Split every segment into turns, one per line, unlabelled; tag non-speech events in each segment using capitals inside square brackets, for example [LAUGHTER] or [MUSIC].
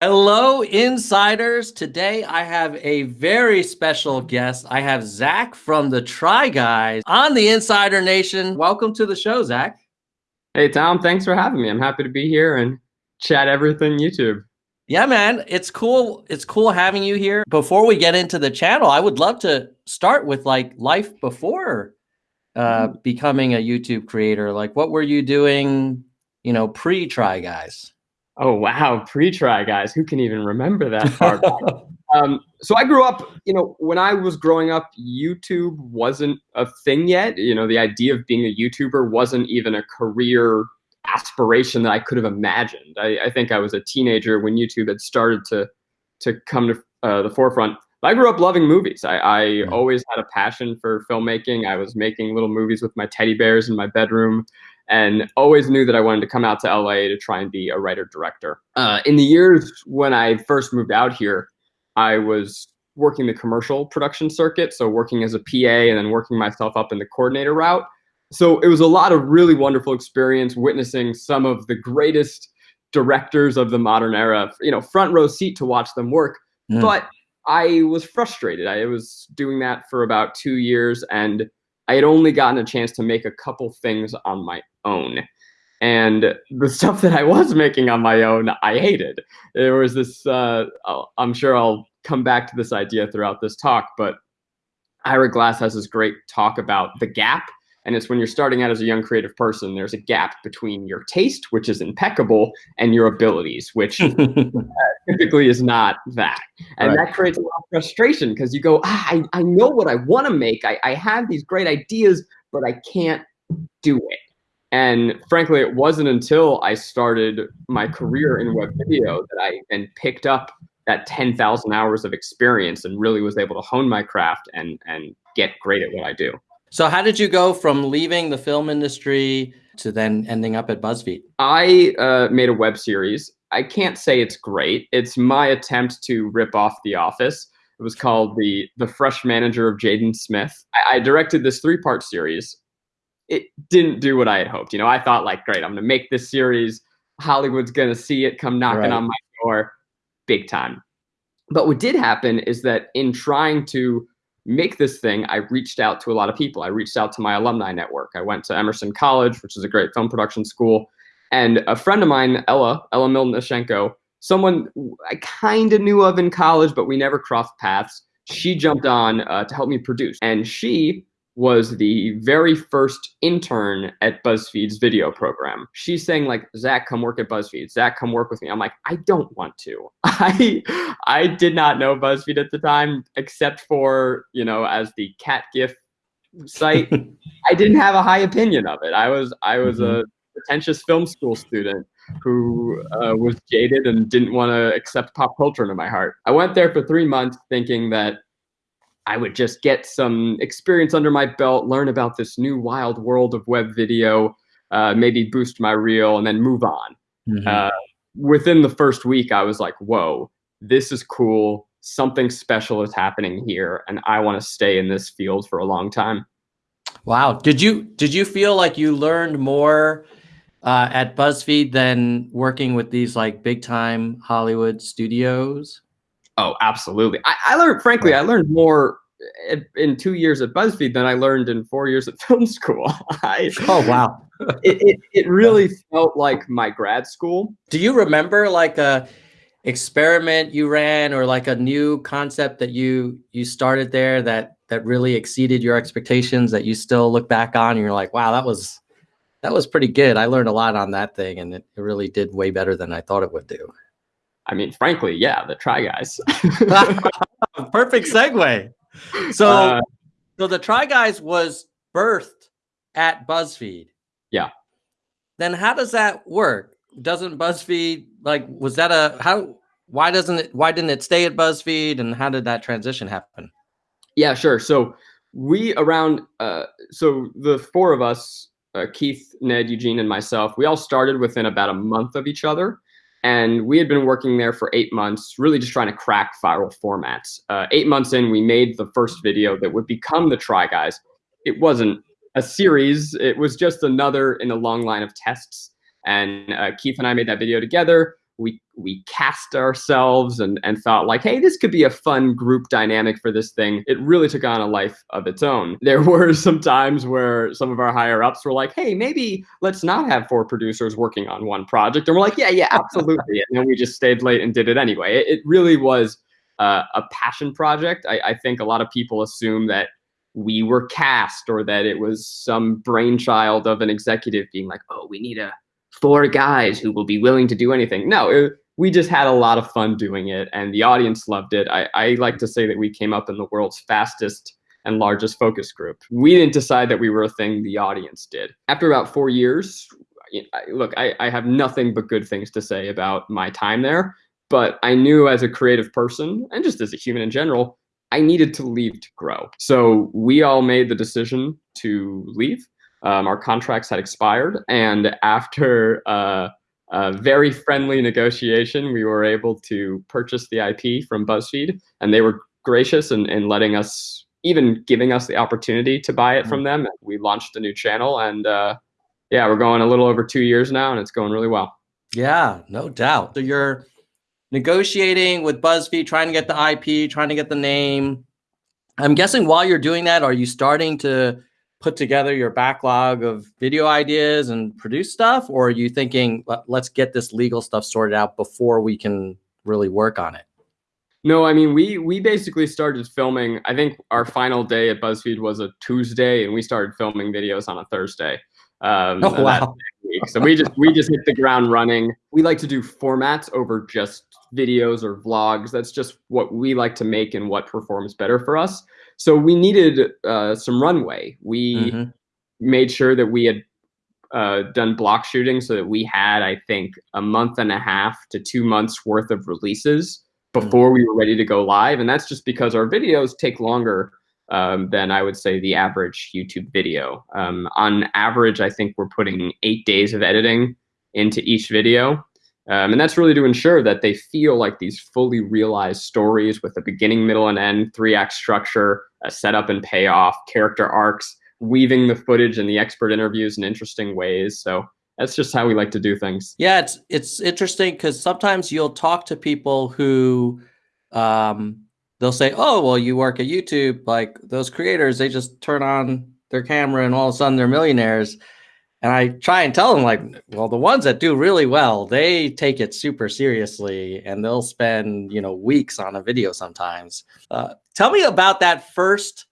Hello, insiders. Today I have a very special guest. I have Zach from the Try Guys on the Insider Nation. Welcome to the show, Zach.
Hey, Tom. Thanks for having me. I'm happy to be here and chat everything YouTube.
Yeah, man. It's cool. It's cool having you here. Before we get into the channel, I would love to start with like life before uh, mm-hmm. becoming a YouTube creator. Like, what were you doing, you know, pre Try Guys?
Oh wow, pre-try guys. Who can even remember that [LAUGHS] far um, so I grew up, you know, when I was growing up, YouTube wasn't a thing yet. You know, the idea of being a YouTuber wasn't even a career aspiration that I could have imagined. I, I think I was a teenager when YouTube had started to to come to uh, the forefront. But I grew up loving movies. I, I mm. always had a passion for filmmaking. I was making little movies with my teddy bears in my bedroom and always knew that I wanted to come out to LA to try and be a writer director. Uh, in the years when I first moved out here, I was working the commercial production circuit, so working as a PA and then working myself up in the coordinator route. So it was a lot of really wonderful experience witnessing some of the greatest directors of the modern era, you know, front row seat to watch them work. Mm. But I was frustrated. I was doing that for about two years and I had only gotten a chance to make a couple things on my own. And the [LAUGHS] stuff that I was making on my own, I hated. There was this, uh, I'm sure I'll come back to this idea throughout this talk, but Ira Glass has this great talk about the gap and it's when you're starting out as a young creative person, there's a gap between your taste, which is impeccable, and your abilities, which uh, [LAUGHS] typically is not that. And right. that creates a lot of frustration because you go, ah, I, I know what I want to make. I, I have these great ideas, but I can't do it. And frankly, it wasn't until I started my career in web video that I then picked up that 10,000 hours of experience and really was able to hone my craft and, and get great at what I do.
So how did you go from leaving the film industry to then ending up at BuzzFeed?
I uh, made a web series. I can't say it's great. It's my attempt to rip off The Office. It was called the the Fresh Manager of Jaden Smith. I, I directed this three part series. It didn't do what I had hoped. You know, I thought like, great, I'm gonna make this series. Hollywood's gonna see it come knocking right. on my door, big time. But what did happen is that in trying to make this thing, I reached out to a lot of people. I reached out to my alumni network. I went to Emerson College, which is a great film production school. And a friend of mine, Ella, Ella Miltonashenko, someone I kind of knew of in college, but we never crossed paths. She jumped on uh, to help me produce. And she was the very first intern at BuzzFeed's video program. She's saying like, Zach, come work at BuzzFeed. Zach, come work with me. I'm like, I don't want to. [LAUGHS] I I did not know BuzzFeed at the time, except for you know as the cat gif site. [LAUGHS] I didn't have a high opinion of it. I was I was mm-hmm. a pretentious film school student who uh, was jaded and didn't want to accept pop culture into my heart. I went there for three months thinking that I would just get some experience under my belt, learn about this new wild world of web video, uh, maybe boost my reel, and then move on. Mm-hmm. Uh, within the first week, I was like, whoa, this is cool. Something special is happening here, and I want to stay in this field for a long time.
Wow. Did you did you feel like you learned more uh, at BuzzFeed than working with these like big time Hollywood studios?
Oh, absolutely. I, I learned, frankly, I learned more in two years at BuzzFeed than I learned in four years at [LAUGHS] film school. I,
oh, wow.
it, it, it [LAUGHS] really felt like my grad school.
Do you remember like a experiment you ran or like a new concept that you you started there that that really exceeded your expectations that you still look back on and you're like, wow, that was that was pretty good. I learned a lot on that thing and it, it really did way better than I thought it would do.
I mean, frankly, yeah, the Try Guys. [LAUGHS] [LAUGHS]
Perfect segue. So, uh, so the Try Guys was birthed at BuzzFeed.
Yeah.
Then how does that work? Doesn't BuzzFeed like was that a how? Why doesn't it? Why didn't it stay at BuzzFeed? And how did that transition happen?
Yeah, sure. So we around uh, so the four of us, uh, Keith, Ned, Eugene, and myself, we all started within about a month of each other. And we had been working there for eight months, really just trying to crack viral formats. Uh, eight months in, we made the first video that would become the Try Guys. It wasn't a series, it was just another in a long line of tests. And uh, Keith and I made that video together. We cast ourselves and, and thought like, hey, this could be a fun group dynamic for this thing. It really took on a life of its own. [LAUGHS] There were some times where some of our higher ups were like, hey, maybe let's not have four producers working on one project. And we're like, yeah, yeah, absolutely. [LAUGHS] and then we just stayed late and did it anyway. It, it really was uh, a passion project. I, I think a lot of people assume that we were cast or that it was some brainchild of an executive being like, oh, we need a four guys who will be willing to do anything. No, it, we just had a lot of fun doing it and the audience loved it. I, I like to say that we came up in the world's fastest and largest focus group. We didn't decide that we were a thing, the audience did. After about four years, look, I, I have nothing but good things to say about my time there, but I knew as a creative person and just as a human in general, I needed to leave to grow. So we all made the decision to leave. Um, our contracts had expired, and after uh, a very friendly negotiation, we were able to purchase the IP from BuzzFeed, and they were gracious in, in letting us, even giving us the opportunity to buy it from them. We launched a new channel, and uh, yeah, we're going a little over two years now, and it's going really well.
Yeah, no doubt. So you're negotiating with BuzzFeed, trying to get the IP, trying to get the name. I'm guessing while you're doing that, are you starting to put together your backlog of video ideas and produce stuff? Or are you thinking, let's get this legal stuff sorted out before we can really work on it?
No, I mean we we basically started filming. I think our final day at BuzzFeed was a Tuesday, and we started filming videos on a Thursday.
Um, oh wow!
So we just we just hit the ground running. We like to do formats over just videos or vlogs. That's just what we like to make and what performs better for us. So we needed uh, some runway. We mm-hmm. made sure that we had uh, done block shooting so that we had, I think, a month and a half to two months worth of releases before mm-hmm. we were ready to go live. And that's just because our videos take longer um, than I would say the average YouTube video. Um, on average, I think we're putting eight days of editing into each video. Um, and that's really to ensure that they feel like these fully realized stories with a beginning, middle, and end, three act structure, a setup and payoff, character arcs, weaving the footage and the expert interviews in interesting ways. So that's just how we like to do things.
Yeah, it's it's interesting because sometimes you'll talk to people who um, they'll say, "Oh, well, you work at YouTube. Like those creators, they just turn on their camera and all of a sudden they're millionaires." And I try and tell them, like, well, the ones that do really well, they take it super seriously and they'll spend, you know, weeks on a video sometimes. Uh, tell me about that first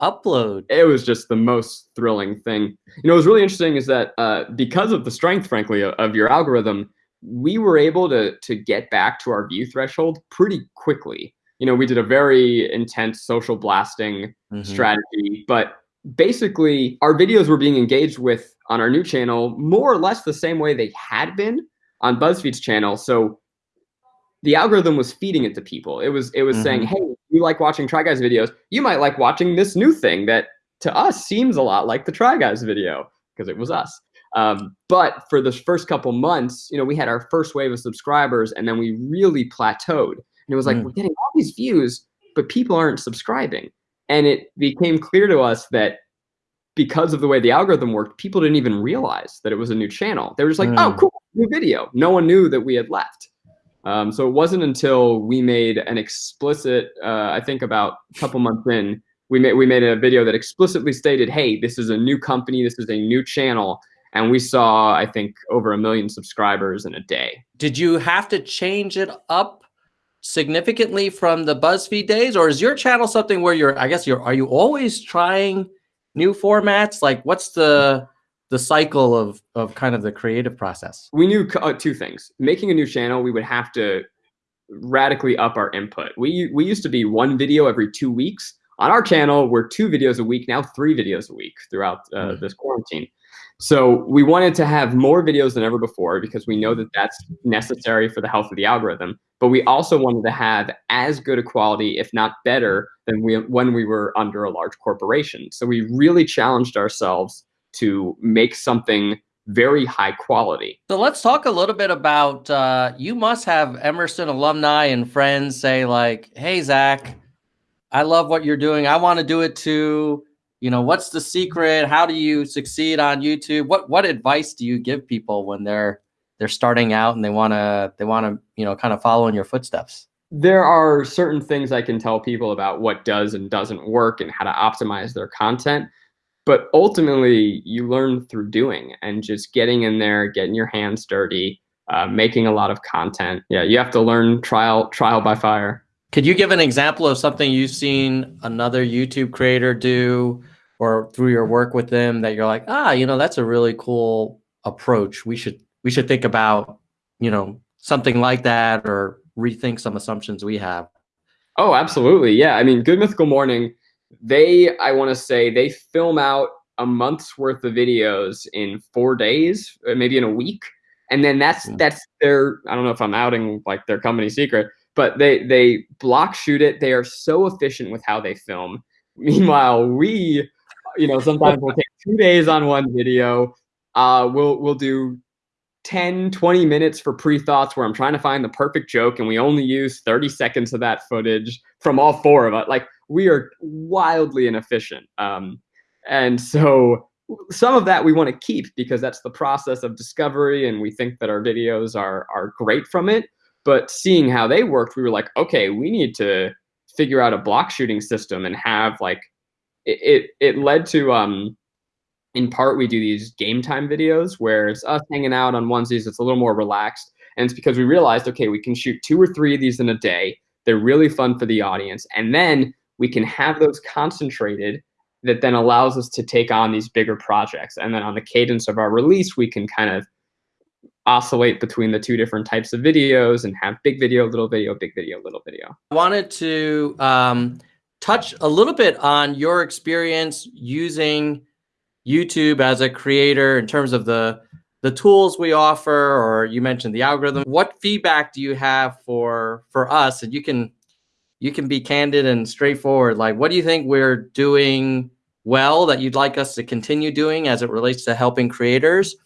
upload.
It was just the most thrilling thing. You know, what was really interesting is that uh, because of the strength, frankly, of, your algorithm, we were able to to get back to our view threshold pretty quickly. You know, we did a very intense social blasting mm-hmm. strategy, but basically our videos were being engaged with on our new channel more or less the same way they had been on BuzzFeed's channel. So the algorithm was feeding it to people. It was it was mm-hmm. saying, "Hey, you like watching Try Guys videos? You might like watching this new thing that to us seems a lot like the Try Guys video because it was us." Um, but for the first couple months, you know, we had our first wave of subscribers, and then we really plateaued. And it was like mm. we're getting all these views, but people aren't subscribing. And it became clear to us that because of the way the algorithm worked, people didn't even realize that it was a new channel. They were just like, mm. oh, cool, new video. No one knew that we had left. Um, so it wasn't until we made an explicit, uh, I think about a couple months in, we made we made a video that explicitly stated, "Hey, this is a new company. This is a new channel." And we saw, I think, over a million subscribers in a day.
Did you have to change it up significantly from the BuzzFeed days, or is your channel something where you're? I guess you're. Are you always trying new formats? Like, what's the the cycle of of kind of the creative process?
We knew uh, two things. Making a new channel, we would have to radically up our input. We we used to be one video every two weeks. On our channel, we're two videos a week now, three videos a week throughout uh, mm. this quarantine. So we wanted to have more videos than ever before because we know that that's necessary for the health of the algorithm. But we also wanted to have as good a quality, if not better, than we, when we were under a large corporation. So we really challenged ourselves to make something very high quality.
So let's talk a little bit about, uh, you must have Emerson alumni and friends say like, hey, Zach, I love what you're doing. I want to do it too. You know what's the secret? How do you succeed on youtube? What what advice do you give people when they're they're starting out and they want to they want to you know kind of follow in your footsteps?
There are certain things i can tell people about what does and doesn't work and how to optimize their content but ultimately you learn through doing and just getting in there getting your hands dirty uh, making a lot of content. Yeah you have to learn trial trial by fire.
Could you give an example of something you've seen another youtube creator do or through your work with them that you're like ah you know that's a really cool approach. We should we should think about you know something like that or rethink some assumptions we have
oh absolutely. Yeah i mean good mythical morning they i want to say they film out a month's worth of videos in four days uh, maybe in a week. And then that's hmm. that's their i don't know if i'm outing like their company secret but they they block shoot it. They are so efficient with how they film. [LAUGHS] Meanwhile we you know sometimes we'll take two days on one video. Uh we'll we'll do 10 20 minutes for pre-thoughts where i'm trying to find the perfect joke and we only use 30 seconds of that footage from all four of us. Like we are wildly inefficient. Um, and so some of that we want to keep because that's the process of discovery and we think that our videos are are great from it. But seeing how they worked, we were like, okay, we need to figure out a block shooting system and have like it it, it led to um in part we do these game time videos where it's us hanging out on onesies, it's a little more relaxed. And it's because we realized, okay, we can shoot two or three of these in a day. They're really fun for the audience. And then we can have those concentrated that then allows us to take on these bigger projects. And then on the cadence of our release, we can kind of oscillate between the two different types of videos and have big video, little video, big video, little video.
I wanted to um, touch a little bit on your experience using YouTube as a creator in terms of the the tools we offer, or you mentioned the algorithm. What feedback do you have for for us? And you can you can be candid and straightforward. Like, what do you think we're doing well that you'd like us to continue doing as it relates to helping creators?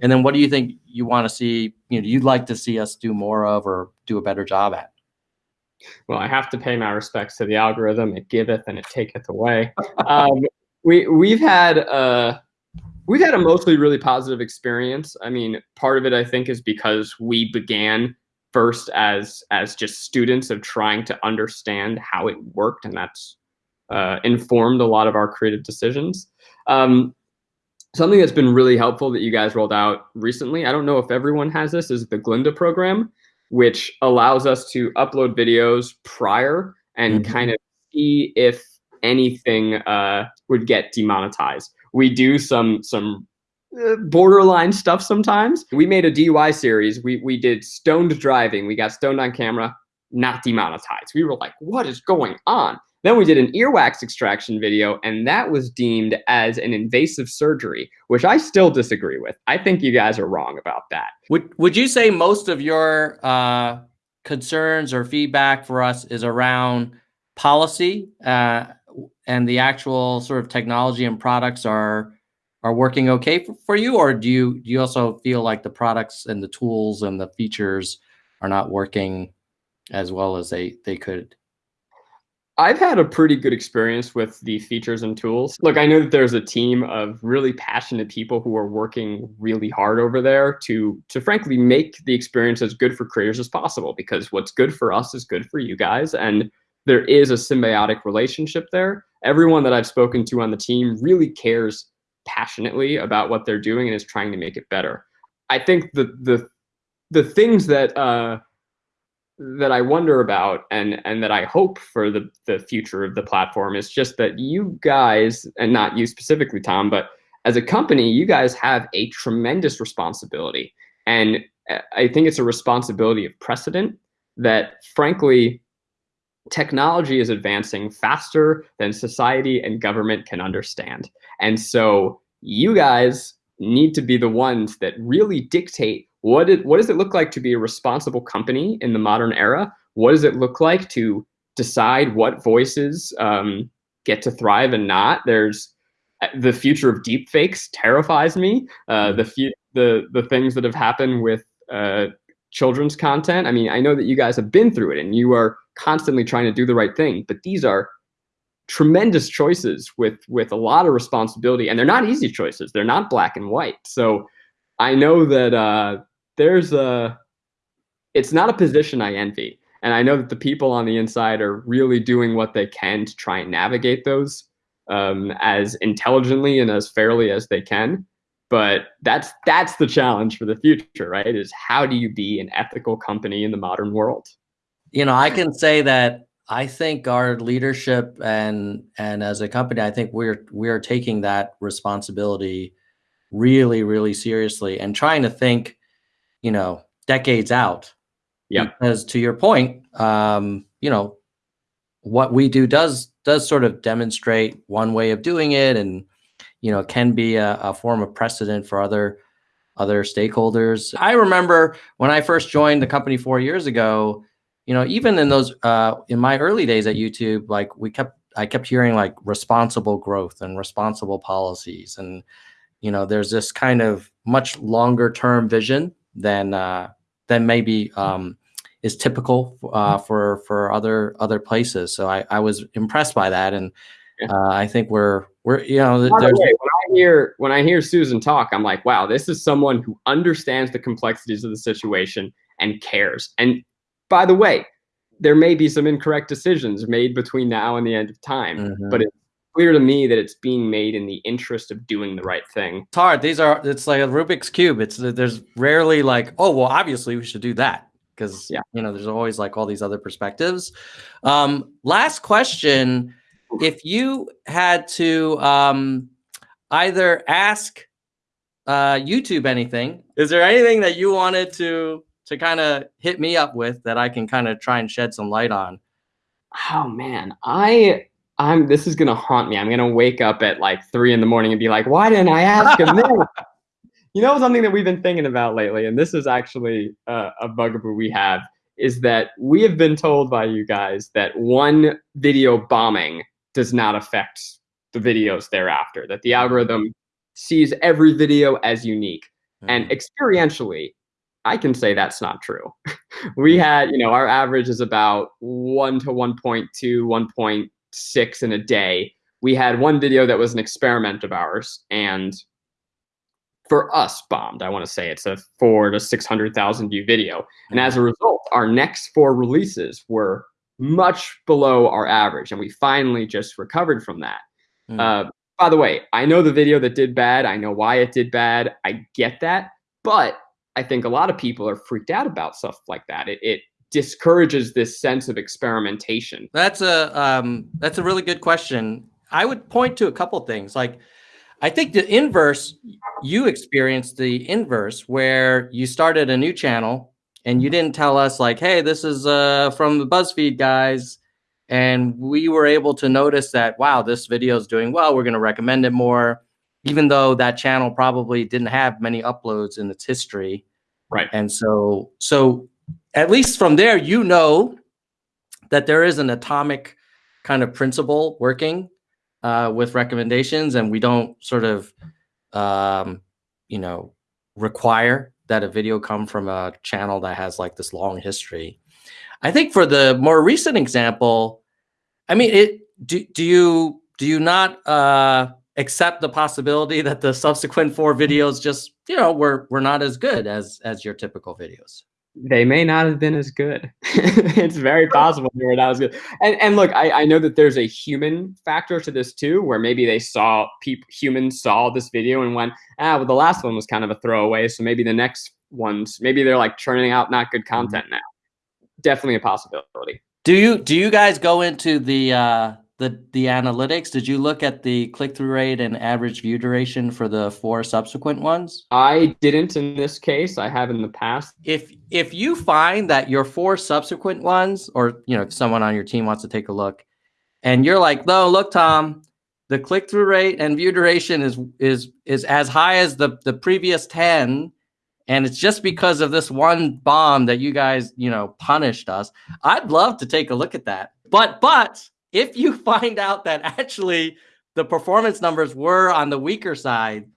And then what do you think you want to see, you know, you'd like to see us do more of or do a better job at?
Well, I have to pay my respects to the algorithm. It giveth and it taketh away. Um, [LAUGHS] we we've had a we've had a mostly really positive experience. I mean, part of it I think is because we began first as as just students of trying to understand how it worked, and that's uh, informed a lot of our creative decisions. Um, something that's been really helpful that you guys rolled out recently. I don't know if everyone has this. Is the Glinda program, which allows us to upload videos prior and mm -hmm. kind of see if anything uh, would get demonetized. We do some some borderline stuff sometimes. We made a DUI series. We we did stoned driving. We got stoned on camera, not demonetized. We were like, what is going on? Then we did an earwax extraction video, and that was deemed as an invasive surgery, which I still disagree with. I think you guys are wrong about that.
Would Would you say most of your uh, concerns or feedback for us is around policy, uh, and the actual sort of technology and products are are working okay for, for you or do you do you also feel like the products and the tools and the features are not working as well as they they could
I've had a pretty good experience with the features and tools. Look, I know that there's a team of really passionate people who are working really hard over there to to frankly make the experience as good for creators as possible because what's good for us is good for you guys and there is a symbiotic relationship there. Everyone that I've spoken to on the team really cares passionately about what they're doing and is trying to make it better. I think the the the things that uh, that I wonder about and and that I hope for the the future of the platform is just that you guys and not you specifically Tom but as a company you guys have a tremendous responsibility and uh, I think it's a responsibility of precedent that frankly technology is advancing faster than society and government can understand. And so you guys need to be the ones that really dictate what it, what does it look like to be a responsible company in the modern era? What does it look like to decide what voices um, get to thrive and not? There's uh, the future of deepfakes terrifies me. Uh, the the the things that have happened with uh, children's content. I mean, I know that you guys have been through it and you are constantly trying to do the right thing, but these are tremendous choices with with a lot of responsibility and they're not easy choices. They're not black and white. So I know that uh, there's a it's not a position I envy. And I know that the people on the inside are really doing what they can to try and navigate those um, as intelligently and as fairly as they can. But that's that's the challenge for the future, right? Is how do you be an ethical company in the modern world?
You know, I can say that I think our leadership and and as a company, I think we're we're taking that responsibility really, really seriously and trying to think, you know, decades out.
Yeah.
Because to your point, um, you know, what we do does does sort of demonstrate one way of doing it and you know can be a, a form of precedent for other other stakeholders. I remember when I first joined the company four years ago, you know, even in those uh, in my early days at YouTube, like we kept I kept hearing like responsible growth and responsible policies, and you know, there's this kind of much longer term vision than uh, than maybe um, is typical uh, for for other other places. So I, I was impressed by that, and uh, I think we're we're you know
there's the way, when I hear when I hear Susan talk, I'm like, wow, this is someone who understands the complexities of the situation and cares. And by the way, there may be some incorrect decisions made between now and the end of time, mm-hmm. but it's clear to me that it's being made in the interest of doing the right thing.
It's hard. These are it's like a Rubik's cube. It's there's rarely like, oh well, obviously we should do that because yeah. you know there's always like all these other perspectives. Um, last question: If you had to um, either ask uh, YouTube anything, is there anything that you wanted to to kind of hit me up with that I can kind of try and shed some light on?
Oh man, I I'm this is gonna haunt me. I'm gonna wake up at like three in the morning and be like, why didn't I ask him this? [LAUGHS] you know something that we've been thinking about lately, and this is actually uh, a bugaboo we have, is that we have been told by you guys that one video bombing does not affect the videos thereafter. That the algorithm sees every video as unique, mm-hmm. and experientially, I can say that's not true. [LAUGHS] we had, you know, our average is about 1 to 1.2, 1.6 in a day. We had one video that was an experiment of ours and for us bombed. I want to say it's a 4 to 600,000 view video. And as a mm-hmm. result, our next four releases were much below our average and we finally just recovered from that. Mm. Uh, by the way, I know the video that did bad. I know why it did bad. I get that. But I think a lot of people are freaked out about stuff like that. It, it discourages this sense of experimentation.
That's a um, that's a really good question. I would point to a couple things. Like, I think the inverse. You experienced the inverse where you started a new channel and you didn't tell us like, "Hey, this is uh, from the BuzzFeed guys," and we were able to notice that. Wow, this video is doing well. We're going to recommend it more even though that channel probably didn't have many uploads in its history.
Right.
And so, so at least from there, you know that there is an atomic kind of principle working uh, with recommendations, and we don't sort of, um, you know, require that a video come from a channel that has like this long history. I think for the more recent example, I mean, it do do you do you not uh, accept the possibility that the subsequent four videos just you know were were not as good as as your typical videos
they may not have been as good. [LAUGHS] It's very possible they were not as good. And and look I, I know that there's a human factor to this too where maybe they saw people humans saw this video and went ah well the last one was kind of a throwaway so maybe the next ones maybe they're like churning out not good mm-hmm. content now. Definitely a possibility.
Do you do you guys go into the uh the the analytics? Did you look at the click-through rate and average view duration for the four subsequent ones?
I didn't in this case. I have in the past.
If if you find that your four subsequent ones or you know if someone on your team wants to take a look and you're like no look tom the click-through rate and view duration is is is as high as the the previous 10 and it's just because of this one bomb that you guys you know punished us i'd love to take a look at that. But but if you [LAUGHS] find out that actually the performance numbers were on the weaker side,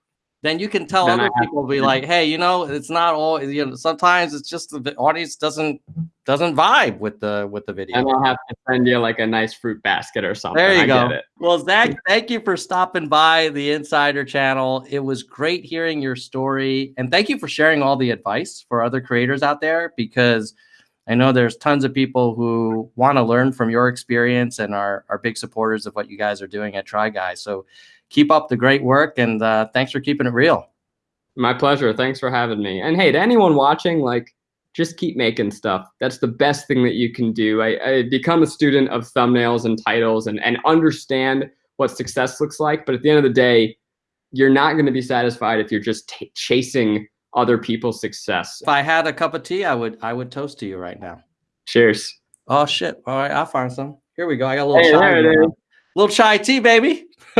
then you can tell
Then
other people be
to-
like, hey, you know, it's not all you know, sometimes it's just the audience doesn't doesn't vibe with the with the video.
And I'll have to send you like a nice fruit basket or something.
There you
I
go. Well, Zach, [LAUGHS] thank you for stopping by the Insider channel. It was great hearing your story. And thank you for sharing all the advice for other creators out there because I know there's tons of people who want to learn from your experience and are, are big supporters of what you guys are doing at Try Guys. So keep up the great work and uh, thanks for keeping it real.
My pleasure. Thanks for having me. And hey, to anyone watching, like, just keep making stuff. That's the best thing that you can do. I, I become a student of thumbnails and titles and, and understand what success looks like. But at the end of the day, you're not going to be satisfied if you're just chasing other people's success.
If I had a cup of tea, I would I would toast to you right now.
Cheers.
Oh shit. All right, I'll find some. Here we go. I got a little
Hey,
chai.
there it
going Little chai tea, baby. [LAUGHS]